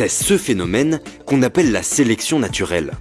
C'est ce phénomène qu'on appelle la sélection naturelle.